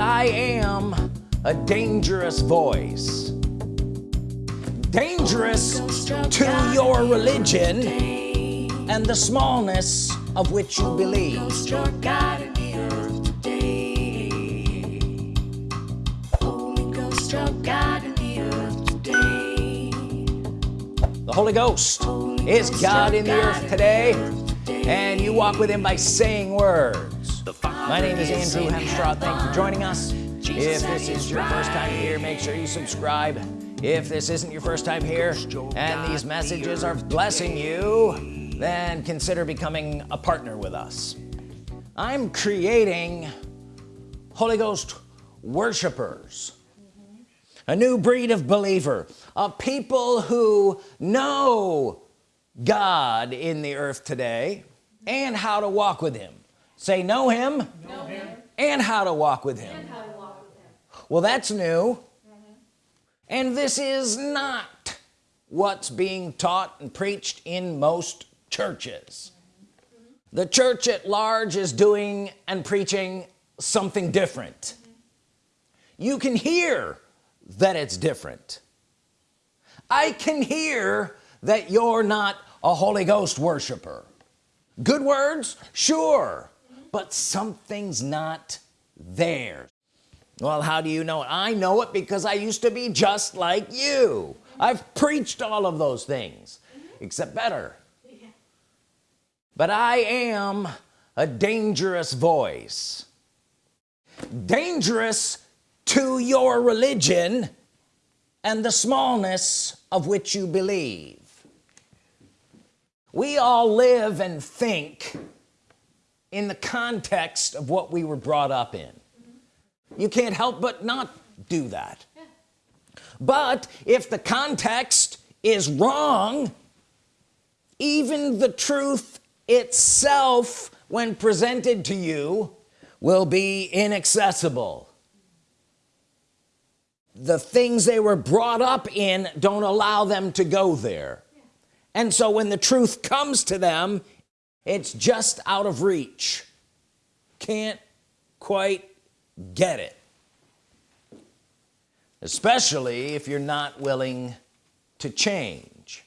I am a dangerous voice. Dangerous to your religion and the smallness of which you believe. The Holy Ghost is God in the earth today and you walk with him by saying words my name is Andrew Hemstraw. Thank you for joining us. If this is your first time here make sure you subscribe. If this isn't your first time here and these messages are blessing you then consider becoming a partner with us. I'm creating Holy Ghost worshipers. A new breed of believer. Of people who know God in the earth today and how to walk with him say know him, know him. and how to walk with him, walk with him. well that's new mm -hmm. and this is not what's being taught and preached in most churches mm -hmm. the church at large is doing and preaching something different mm -hmm. you can hear that it's different I can hear that you're not a Holy Ghost worshiper good words sure but something's not there. Well how do you know? It I know it because I used to be just like you. I've preached all of those things except better. But I am a dangerous voice. Dangerous to your religion and the smallness of which you believe. We all live and think in the context of what we were brought up in. You can't help but not do that. But if the context is wrong even the truth itself when presented to you will be inaccessible. The things they were brought up in don't allow them to go there. And so when the truth comes to them it's just out of reach. Can't quite get it. Especially if you're not willing to change.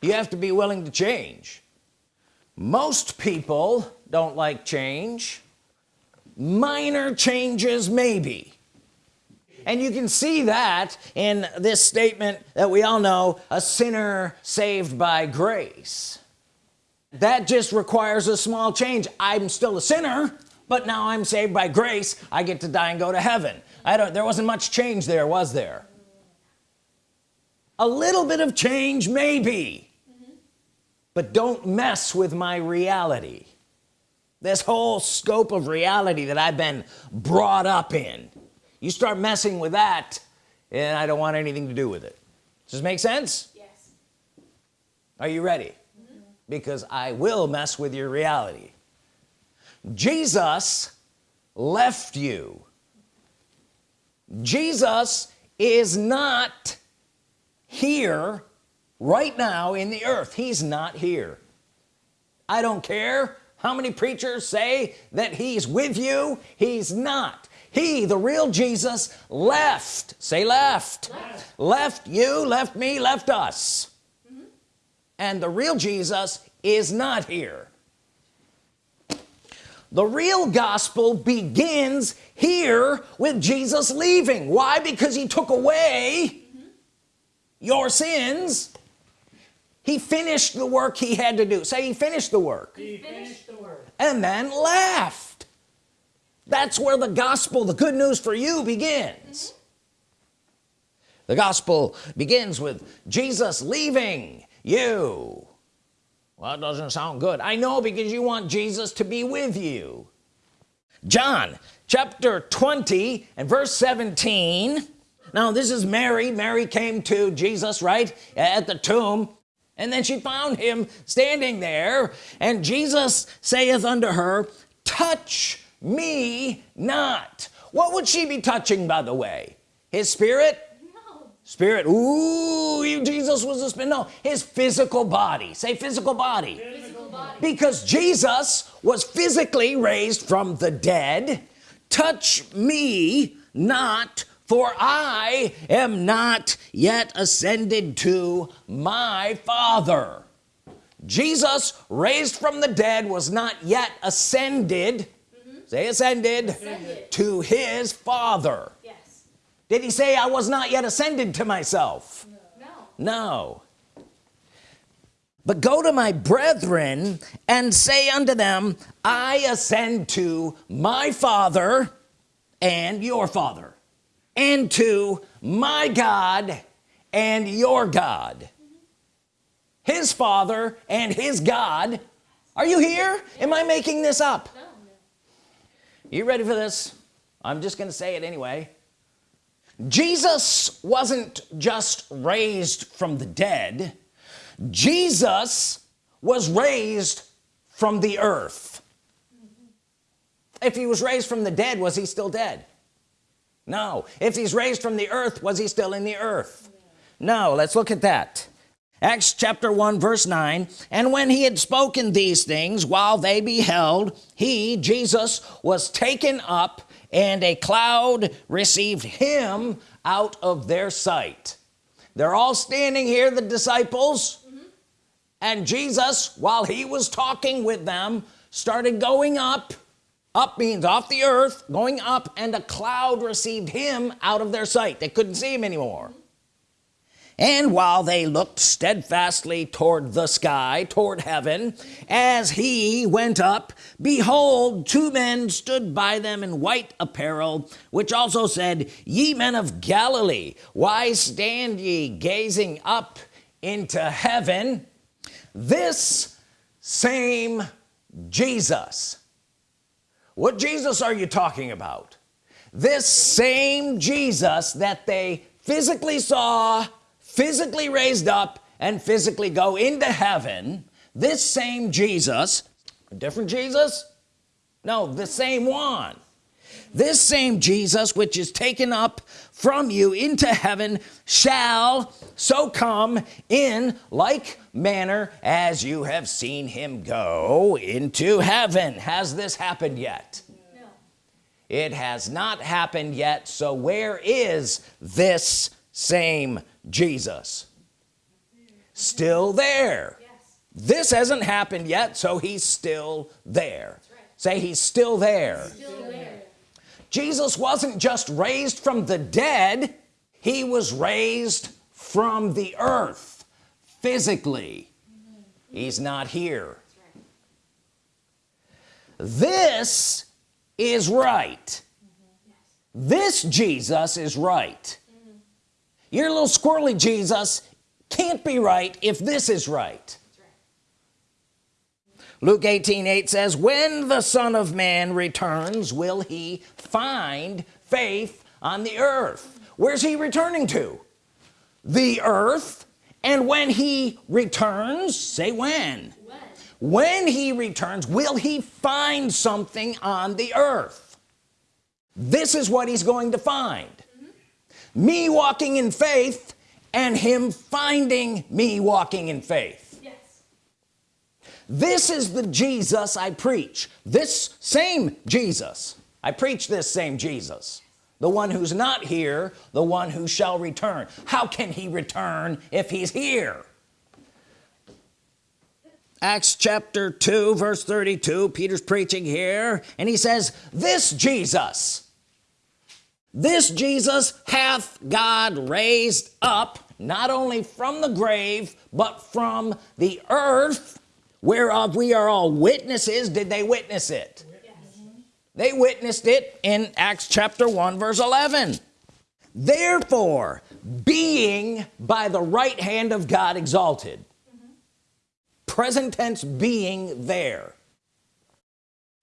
You have to be willing to change. Most people don't like change. Minor changes maybe. And you can see that in this statement that we all know a sinner saved by grace that just requires a small change. I'm still a sinner but now I'm saved by grace. I get to die and go to heaven. I don't there wasn't much change there was there? A little bit of change maybe. Mm -hmm. but don't mess with my reality. This whole scope of reality that I've been brought up in. You start messing with that and I don't want anything to do with it. Does this make sense? Yes. Are you ready. Because I will mess with your reality. Jesus left you. Jesus is not here right now in the earth. He's not here. I don't care how many preachers say that he's with you. He's not. He the real Jesus left. Say left. Left, left you left me left us. And the real Jesus is not here. The real gospel begins here with Jesus leaving. Why? Because he took away mm -hmm. your sins. He finished the work he had to do. Say he finished the work. He finished the work. And then left. That's where the gospel the good news for you begins. The gospel begins with Jesus leaving you. Well it doesn't sound good. I know because you want Jesus to be with you. John chapter 20 and verse 17 now this is Mary. Mary came to Jesus right at the tomb and then she found him standing there and Jesus saith unto her touch me not. What would she be touching by the way? His spirit. Spirit ooh Jesus was a spirit no his physical body. Say physical body. physical body. Because Jesus was physically raised from the dead. Touch me not for I am not yet ascended to my father. Jesus raised from the dead was not yet ascended. Mm -hmm. say ascended, ascended, to his father. Did he say I was not yet ascended to myself no. No. But go to my brethren and say unto them I ascend to my father and your father and to my God and your God his father and his God. Are you here? Am I making this up? You ready for this? I'm just gonna say it anyway Jesus wasn't just raised from the dead. Jesus was raised from the earth. If he was raised from the dead was he still dead? No. If he's raised from the earth was he still in the earth? No. Let's look at that. Acts chapter 1 verse 9 and when he had spoken these things while they beheld he Jesus was taken up and a cloud received him out of their sight. They're all standing here the disciples. Mm -hmm. and Jesus while he was talking with them started going up up means off the earth going up and a cloud received him out of their sight. They couldn't see him anymore and while they looked steadfastly toward the sky toward heaven as he went up behold two men stood by them in white apparel which also said ye men of Galilee why stand ye gazing up into heaven? This same Jesus. What Jesus are you talking about? This same Jesus that they physically saw physically raised up and physically go into heaven this same Jesus a different Jesus? No the same one. This same Jesus which is taken up from you into heaven shall so come in like manner as you have seen him go into heaven. Has this happened yet? No. it has not happened yet. So where is this same Jesus still there yes. this hasn't happened yet so he's still there right. say he's still there. still there Jesus wasn't just raised from the dead he was raised from the earth physically he's not here this is right this Jesus is right your little squirrely Jesus. Can't be right if this is right. Luke 18 8 says when the Son of Man returns will he find faith on the earth? Where's he returning to? The earth. And when he returns say when when, when he returns will he find something on the earth? This is what he's going to find me walking in faith and him finding me walking in faith. Yes. this is the Jesus I preach. This same Jesus. I preach this same Jesus. The one who's not here the one who shall return. How can he return if he's here? Acts chapter 2 verse 32 Peter's preaching here and he says this Jesus this Jesus hath God raised up not only from the grave but from the earth whereof we are all witnesses did they witness it yes. they witnessed it in Acts chapter 1 verse 11 therefore being by the right hand of God exalted mm -hmm. present tense being there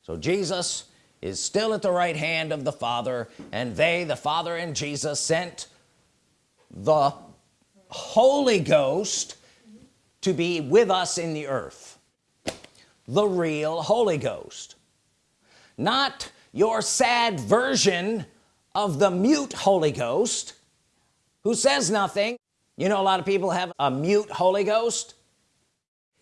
so Jesus is still at the right hand of the Father and they the Father and Jesus sent the Holy Ghost to be with us in the earth. The real Holy Ghost. Not your sad version of the mute Holy Ghost who says nothing. You know a lot of people have a mute Holy Ghost.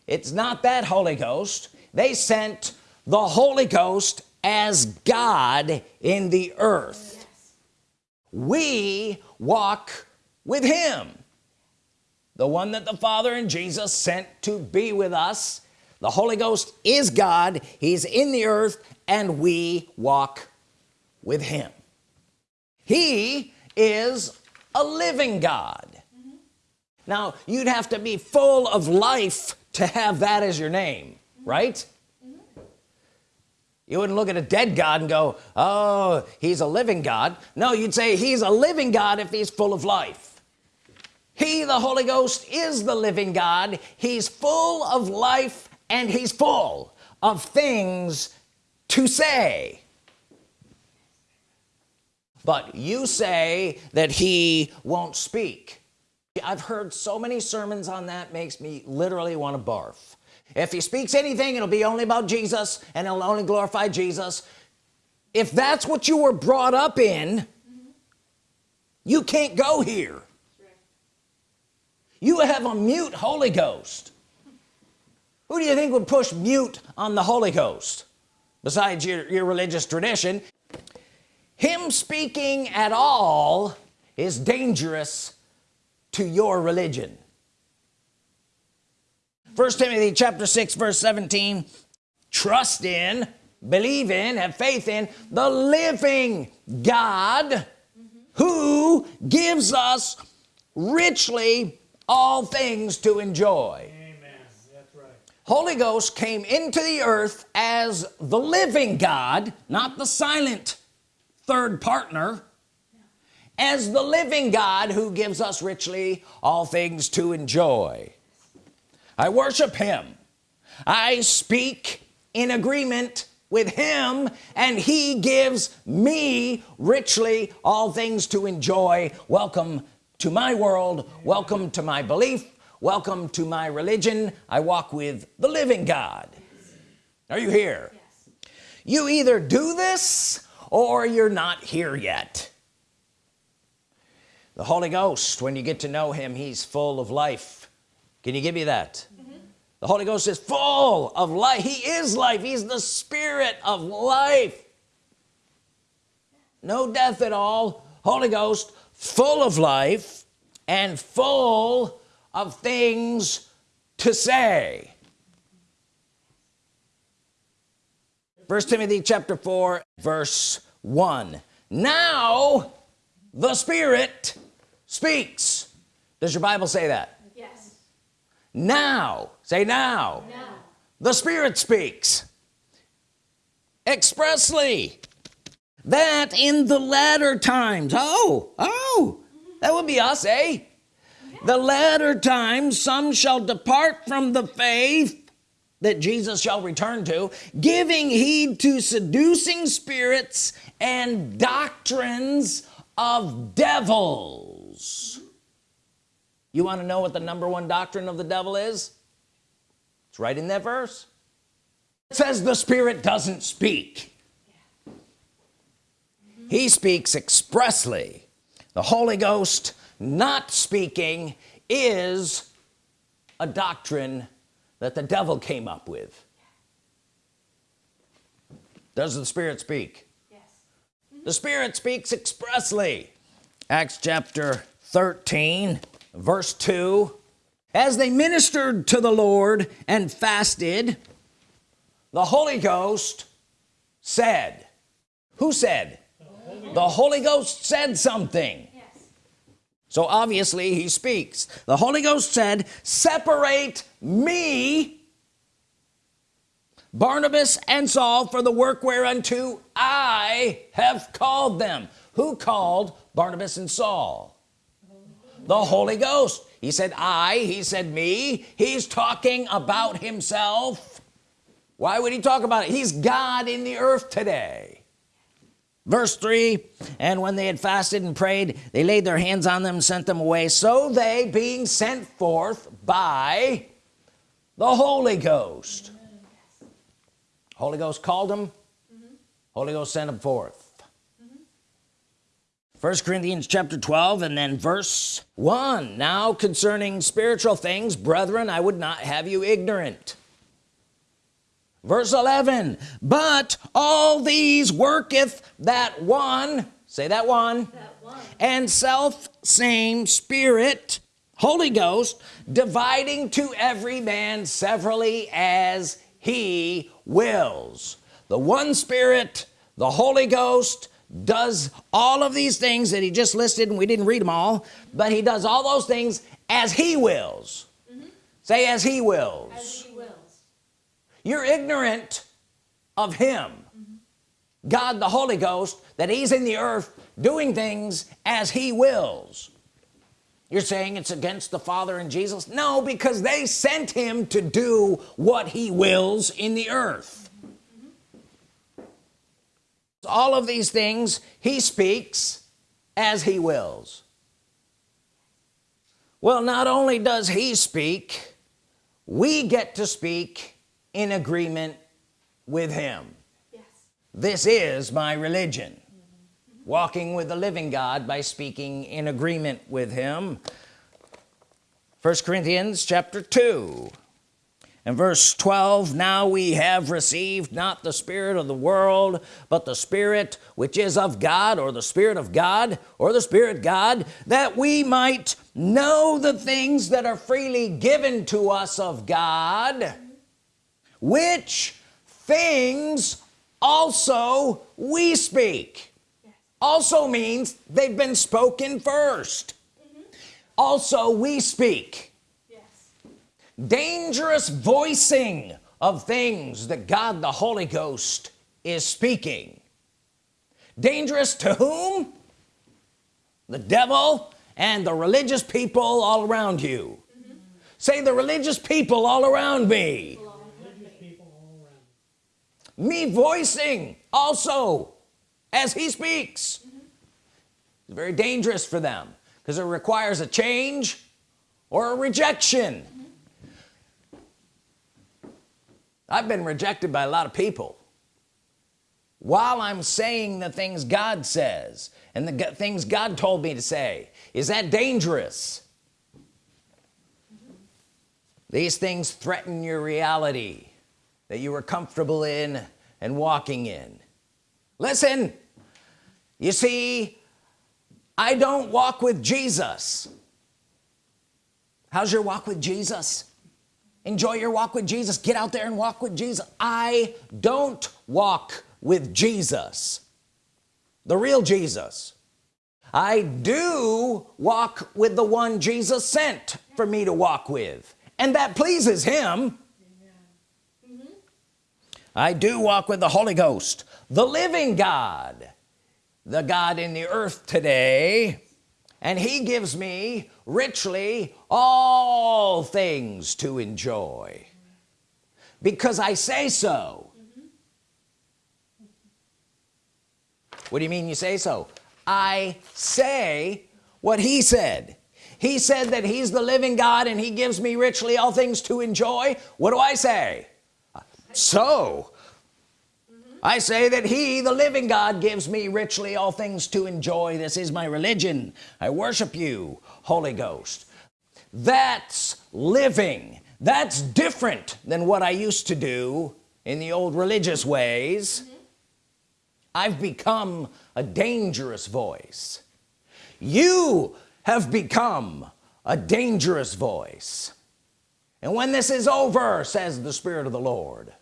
It's not that Holy Ghost. They sent the Holy Ghost as God in the earth yes. we walk with him the one that the Father and Jesus sent to be with us the Holy Ghost is God he's in the earth and we walk with him he is a living God now you'd have to be full of life to have that as your name mm -hmm. right. You wouldn't look at a dead God and go oh he's a living God. No you'd say he's a living God if he's full of life. He the Holy Ghost is the living God. He's full of life and he's full of things to say. But you say that he won't speak. I've heard so many sermons on that makes me literally want to barf if he speaks anything it'll be only about Jesus and it'll only glorify Jesus. If that's what you were brought up in mm -hmm. you can't go here. You have a mute Holy Ghost. Who do you think would push mute on the Holy Ghost? Besides your, your religious tradition him speaking at all is dangerous to your religion first Timothy chapter 6 verse 17 trust in believe in have faith in the living God mm -hmm. who gives us richly all things to enjoy Amen. That's right. Holy Ghost came into the earth as the living God not the silent third partner as the living God who gives us richly all things to enjoy I worship him. I speak in agreement with him and he gives me richly all things to enjoy. Welcome to my world. Welcome to my belief. Welcome to my religion. I walk with the living God. Are you here? Yes. you either do this or you're not here yet. The Holy Ghost when you get to know him he's full of life. Can you give me that. The Holy Ghost is full of life. He is life. He's the spirit of life. No death at all. Holy Ghost full of life and full of things to say. First Timothy chapter 4 verse 1 now the Spirit speaks. Does your Bible say that now. Say now, now. the Spirit speaks expressly. That in the latter times. Oh oh. That would be us eh? The latter times some shall depart from the faith that Jesus shall return to giving heed to seducing spirits and doctrines of devils you want to know what the number one doctrine of the devil is? It's right in that verse. It says the spirit doesn't speak. He speaks expressly. The Holy Ghost not speaking is a doctrine that the devil came up with. Does the Spirit speak? Yes. the Spirit speaks expressly. Acts chapter 13 verse 2 as they ministered to the Lord and fasted the Holy Ghost said who said? The Holy Ghost said something. Yes. so obviously he speaks. The Holy Ghost said separate me Barnabas and Saul for the work whereunto I have called them who called Barnabas and Saul the Holy Ghost. He said I he said me. He's talking about himself. Why would he talk about it? He's God in the earth today. Verse 3 and when they had fasted and prayed they laid their hands on them and sent them away. So they being sent forth by the Holy Ghost. Holy Ghost called them. Mm -hmm. Holy Ghost sent them forth first Corinthians chapter 12 and then verse 1 now concerning spiritual things brethren I would not have you ignorant verse 11 but all these worketh that one say that one, that one. and self same spirit Holy Ghost dividing to every man severally as he wills the one spirit the Holy Ghost does all of these things that he just listed and we didn't read them all but he does all those things as he wills mm -hmm. say as he wills, as he wills. you're ignorant of him mm -hmm. God the Holy Ghost that he's in the earth doing things as he wills you're saying it's against the Father and Jesus no because they sent him to do what he wills in the earth all of these things he speaks as he wills. Well not only does he speak we get to speak in agreement with him. Yes. this is my religion. Walking with the living God by speaking in agreement with him. First Corinthians chapter 2 and verse 12 now we have received not the spirit of the world but the spirit which is of God or the Spirit of God or the Spirit God that we might know the things that are freely given to us of God which things also we speak also means they've been spoken 1st mm -hmm. also we speak. Dangerous voicing of things that God the Holy Ghost is speaking. Dangerous to whom? The devil and the religious people all around you. Mm -hmm. say the religious people all around me. Me voicing also as he speaks. Mm -hmm. it's very dangerous for them because it requires a change or a rejection mm -hmm. I've been rejected by a lot of people. While I'm saying the things God says and the things God told me to say is that dangerous? These things threaten your reality that you were comfortable in and walking in. Listen you see I don't walk with Jesus. How's your walk with Jesus enjoy your walk with Jesus. Get out there and walk with Jesus. I don't walk with Jesus. The real Jesus. I do walk with the one Jesus sent for me to walk with. And that pleases him. I do walk with the Holy Ghost the living God the God in the earth today and he gives me richly all things to enjoy. Because I say so. What do you mean you say so? I say what he said. He said that he's the living God and he gives me richly all things to enjoy. What do I say? So I say that he the living God gives me richly all things to enjoy. This is my religion. I worship you Holy Ghost. That's living. That's different than what I used to do in the old religious ways. Mm -hmm. I've become a dangerous voice. You have become a dangerous voice. And when this is over says the Spirit of the Lord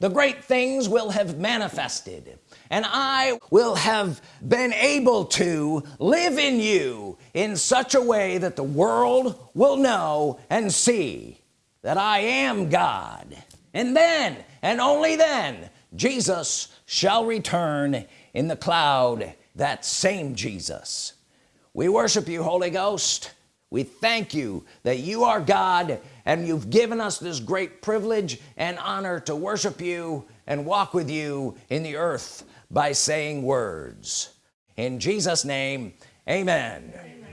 the great things will have manifested and I will have been able to live in you in such a way that the world will know and see that I am God. And then and only then Jesus shall return in the cloud that same Jesus. We worship you Holy Ghost we thank you that you are God and you've given us this great privilege and honor to worship you and walk with you in the earth by saying words. In Jesus name amen, amen.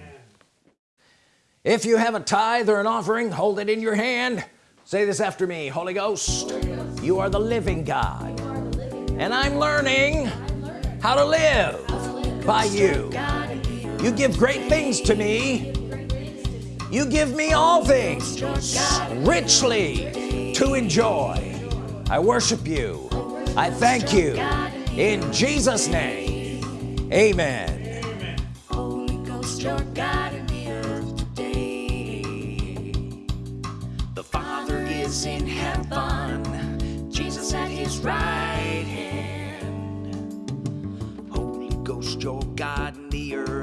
if you have a tithe or an offering hold it in your hand. Say this after me Holy Ghost, Holy Ghost. you are the living God. The living and I'm learning, I'm learning how to live, how to live. by you. You give great things to me you give me all things richly to enjoy I worship you I thank you in Jesus name amen Holy Ghost, your God in the earth today. The Father is in heaven, Jesus at his right hand. Holy Ghost, your God in the earth.